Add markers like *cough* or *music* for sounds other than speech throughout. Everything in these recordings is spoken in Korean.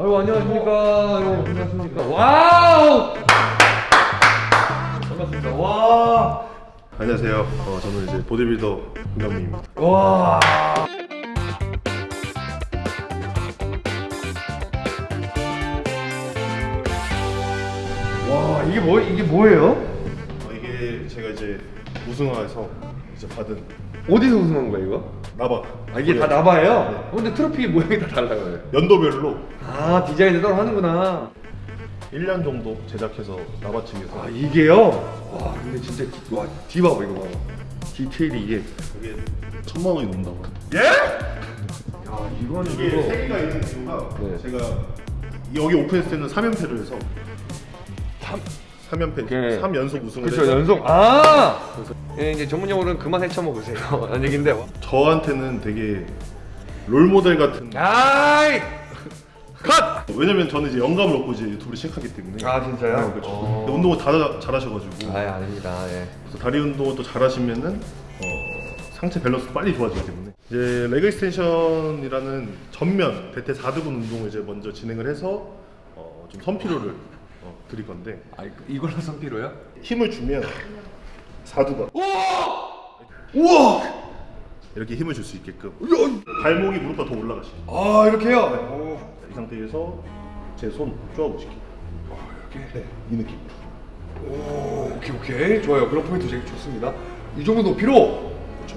아유 안녕하십니까 여러분 반갑습니까 와우 반갑습니다 와 안녕하세요. 어, 저는 이제 보디빌더 김남민입니다. 와. 와 이게 뭐 이게 뭐예요? 어, 이게 제가 이제 우승화에서 이제 받은 어디서 우승한 거야 이거? 나바. 아 이게 다 나바예요? 어, 근데 트로피 모양이 다 달라요. 연도별로 아 디자인을 따로 하는구나. 1년 정도 제작해서 나바 측에서 아 이게요? 와 근데 진짜 디- 와 디바봐 이거 봐. 디테일이 이게. 이게 천만 원이 넘는다고. 예? 야 이거는 이게 이거. 세 개가 있는 이유가 네. 제가 여기 오픈했을 때는 3연패를 해서 3 연패, 오케이. 3연속 우승을 해서 연속. 아. 예, 이제 전문 용어로는 그만 헤쳐먹으세요. *laughs* 라는 얘긴데. 저한테는 되게 롤 모델 같은 아이콘. 왜냐면 저는 이제 영감을 얻고 이제 유튜브를 시작하기 때문에 아 진짜요? 네, 그렇죠. 어. 근데 운동을 다 잘하셔가지고 아 아닙니다. 예. 그래서 다리 운동을 또 잘하시면은 어, 상체 밸런스도 빨리 좋아지기 때문에 이제 leg extension이라는 전면 대퇴 4두근 운동을 이제 먼저 진행을 해서 어, 좀 선피로를 어, 드릴 건데 아 이걸로 선피로요? 힘을 주면 4두근 우와. 이렇게 힘을 줄 수 있게끔 발목이 무릎보다 더 올라가시고 아 이렇게요? 이 상태에서 제 손 쪼아보시기 이렇게. 네, 이 느낌 오 오케이 오케이 좋아요. 그런 포인트 되게 좋습니다. 이 정도 높이로. 그렇죠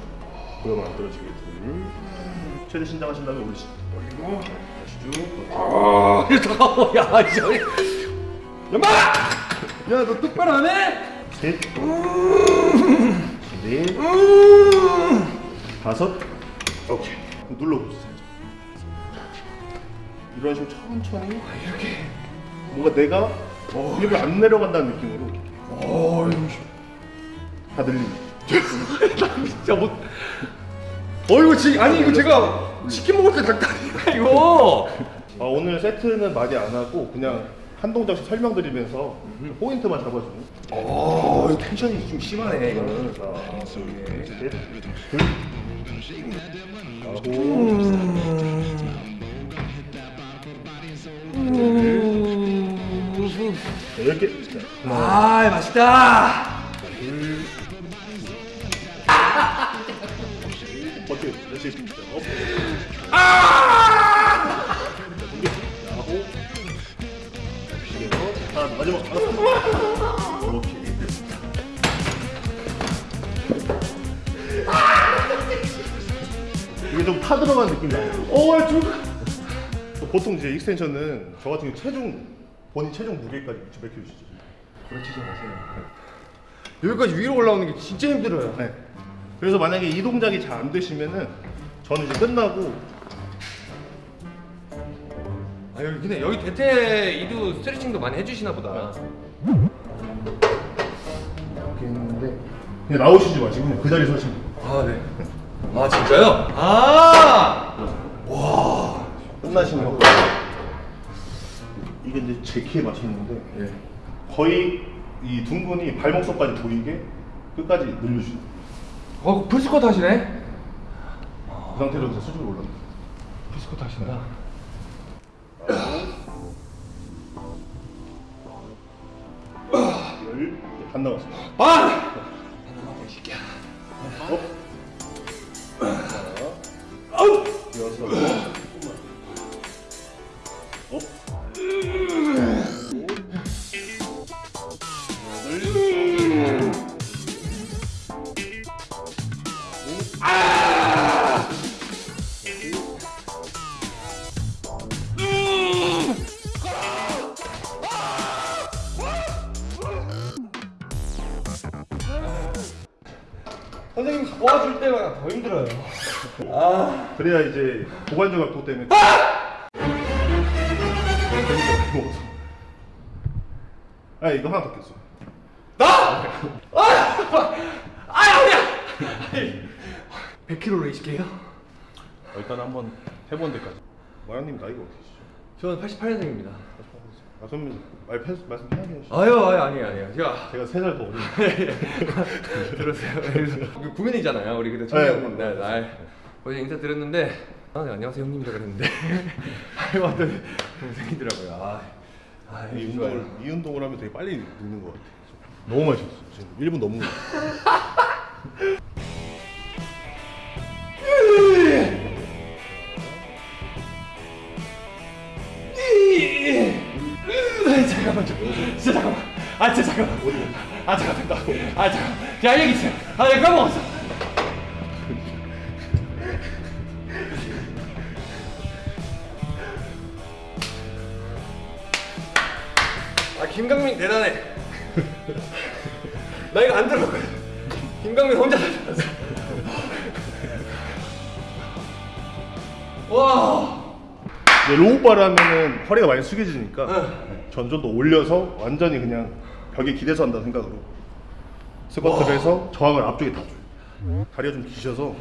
그러면 안 떨어지게 둘 최대 신장하신 다음에 올리시고 올리고. 다시 쭉 아 잠깐만 *laughs* 야 진짜. 연마. 야 너 똑바로 안 해? 셋, 넷, 다섯, 오케이. 눌러보세요. 이런 식으로 천천히 이렇게. 뭔가 내가 힙을 안 내려간다는 느낌으로 어. 다 늘리는. *laughs* 진짜 못. 어 이거 지 아니 이거 제가 치킨 먹을 때 닭다리가 이거. 아, 오늘 세트는 많이 안 하고 그냥 한 동작씩 설명드리면서 포인트만 잡아주는. 어 이거 텐션이 좀 심하네 이거는. 자, 셋, 둘, 아홉, 네, 열 개. 자, 아 맛있다. 어때요? 다시. 자, up. 아! 들어간 느낌 나요. 어 좀. 보통 이제 extension은 저 같은 경우 체중 본인 체중 무게까지 몇 킬로 주시죠? 그렇지 좀 하세요. 여기까지 위로 올라오는 게 진짜 힘들어요. 네. 그래서 만약에 이 동작이 잘 안 되시면은 저는 이제 끝나고 아 여기 근데 여기 대퇴 이두 스트레칭도 많이 해주시나 보다. 이렇게 했는데 그냥 나오시지 마시고 그 자리에서 하시면 돼요. 아 네. 아 진짜요? 아. 끝나시면 이게 이제 제 키에 맞췄는데 예. 거의 이 둥근이 발목선까지 보이게 끝까지 늘려주세요. 어 full squat 하시네? 그 상태로 이제 수직으로 올라가요. full squat 하신다. 열, 반 남았습니다. 아! 하나만 이 새끼야. Up. 아. 그래야 이제 고관절 각도 때문에 아 이거 하나 더 꼈어 나? 아! 아, 아니야! 100kg로 20개요? 일단 한번 해본 데까지 마랑님 나이가 어떻게 되시죠? 저는 88년생입니다. 아 그러면 말, 편- 말씀 편하게 하시죠 아유, 아유, 아니에요, 아니에요. 제가 제가 세 살 더 어린데 들었어요. 그래서 구면이잖아요. 우리 그때 네, 청년 네, 날 날. 어제 인사 드렸는데 아, 네, 안녕하세요 형님이라 그랬는데 알고 봤더니 동생이더라고요. 아, 아 이. 운동을 이 운동을 하면 되게 빨리 늙는 것 같아. 너무 쉬었어. 지금 1분 넘는 것 같아. 아, 잠깐만 좀. 진짜 잠깐만. 아 진짜 잠깐만. 아 잠깐만. 나- 아 잠깐. 야 여기 있어. 아 내가 까먹었어. 김강민 대단해. *laughs* 나 이거 안 들었거든. 김강민 혼자 다 들었어. 와. low bar를 하면은 허리가 많이 숙여지니까 전전도 올려서 완전히 그냥 벽에 기대서 한다는 생각으로 스쿼트를 해서 저항을 앞쪽에 다 줘요. 다리가 좀 기셔서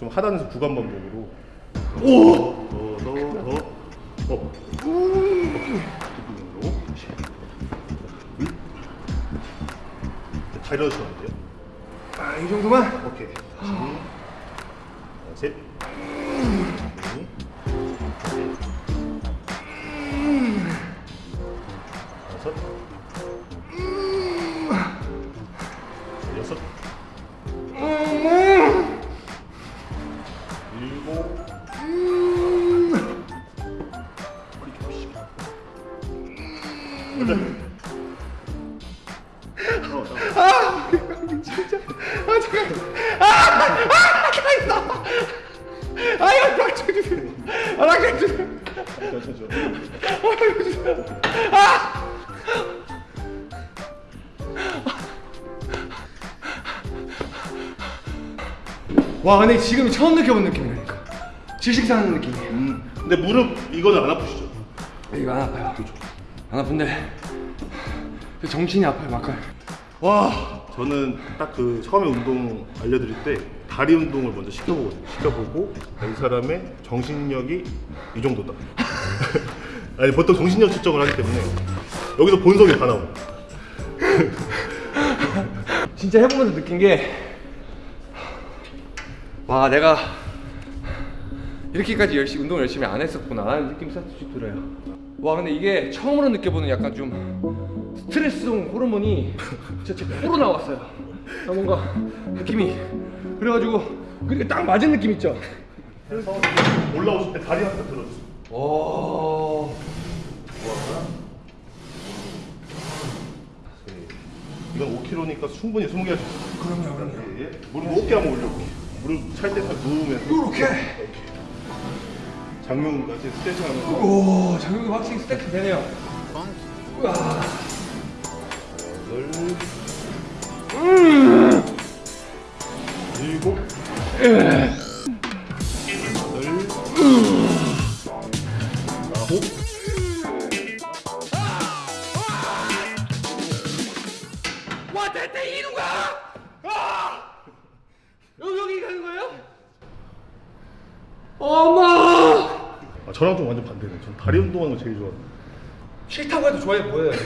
좀 하단에서 구간 반복으로 오! 더, 더, 더, 어. 안 돼요. 아 이 정도만. 오케이. 다시. 하나, 셋. 다섯. 여섯. 일곱. 허리 좀 피시게. 여덟. 어, 나- 이거 락쳐 주세요. 아 주세요. 와 근데 지금 처음 느껴본 느낌이라니까. 질식사하는 느낌이에요. 음. 근데 무릎 이거는 안 아프시죠? 이거 안 아파요. 안 아픈데 정신이 아파요 막간. 와. 저는 딱 그 처음에 운동 알려드릴 때 다리 운동을 먼저 시켜보거든요. 시켜보고 이 사람의 정신력이 이 정도다. *laughs* 아니 보통 정신력 측정을 하기 때문에 여기서 본성이 다 나와요. *laughs* 진짜 해보면서 느낀 게 와 내가 이렇게까지 열심히 운동 열심히 안 했었구나 라는 느낌이 살짝 들어요 와 근데 이게 처음으로 느껴보는 약간 좀 스트레스성 호르몬이 진짜 제 코로 나왔어요 아, 뭔가 느낌이 그래가지고 그렇게 딱 맞은 느낌 있죠? 그래서 올라오실 때 다리 한번 들어주세요. 오 이건 5kg니까 충분히 20개 할수 있어요. 그럼요 그럼요. 예, 예. 무릎 어깨 한번 올려볼게요. 무릎 찰때딱 누우면서 이렇게? 장룡같이 스트레칭 하면서. 오 장력이 확실히 스트레스 되네요. 우와. 아홉 와 대대 이루가 아! 여기 여기 가는 거예요? 엄마 아, 저랑 좀 완전 반대네. 전 다리 운동하는 거 제일 좋아해요. 싫다고 해도 좋아해 보여요 *laughs*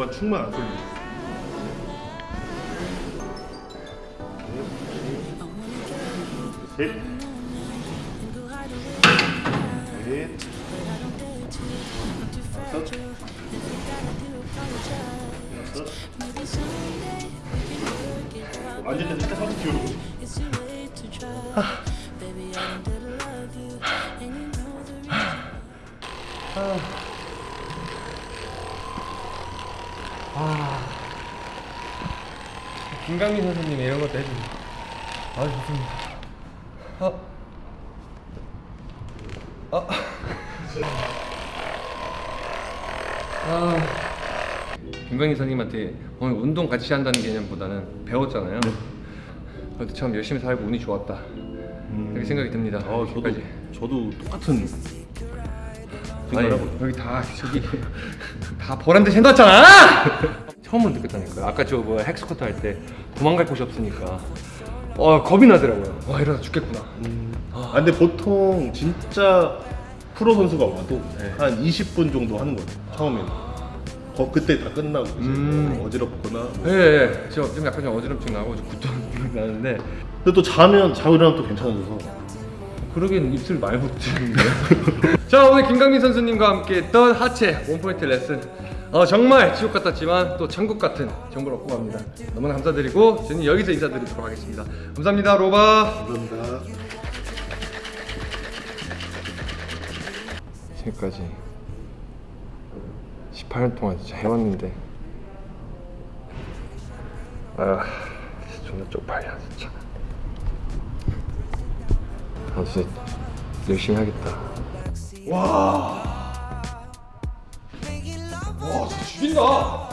골반 충만 안 쏠리죠. 셋, 넷, 다섯, 여섯. 앉을 때 살짝 기울고. 김강민 선생님 이런 것도 해주고 아 좋습니다 아. 아. 아. 김강민 선생님한테 오늘 운동 같이 한다는 개념보다는 배웠잖아요 그래도 참 열심히 살고 운이 좋았다 이렇게 생각이 듭니다 아, 저도. 저도 똑같은 아니. 여기 다 저기 *laughs* 다 보란 듯이 해놨잖아 처음으로 느꼈다니까요 아까 저뭐 헥스쿼트 할 때 도망갈 곳이 없으니까 어 겁이 나더라고요 와 이러다 죽겠구나 아, 근데 보통 진짜 프로 선수가 와도 네. 한 20분 정도 하는 거예요. 처음에는. 거 그때 다 끝나고 음. 뭐 어지럽거나 예, 예. 저좀 약간 좀 어지럼증 나고 좀 굿도 *laughs* 나는데 근데 또 자면 자고 일어나면 또 괜찮아져서 그러긴 입술 많이 붙이는데요. *laughs* 자 오늘 김강민 선수님과 함께 했던 하체 원포인트 레슨 어, 정말 지옥 같았지만 또 천국 같은 정보를 얻고 갑니다. 너무나 감사드리고 저는 여기서 인사드리도록 하겠습니다. 감사합니다 로바. 감사합니다. 지금까지 18년 동안 진짜 해왔는데 아 진짜 존나 쪽팔려 진짜 아 진짜 열심히 하겠다 와 죽인다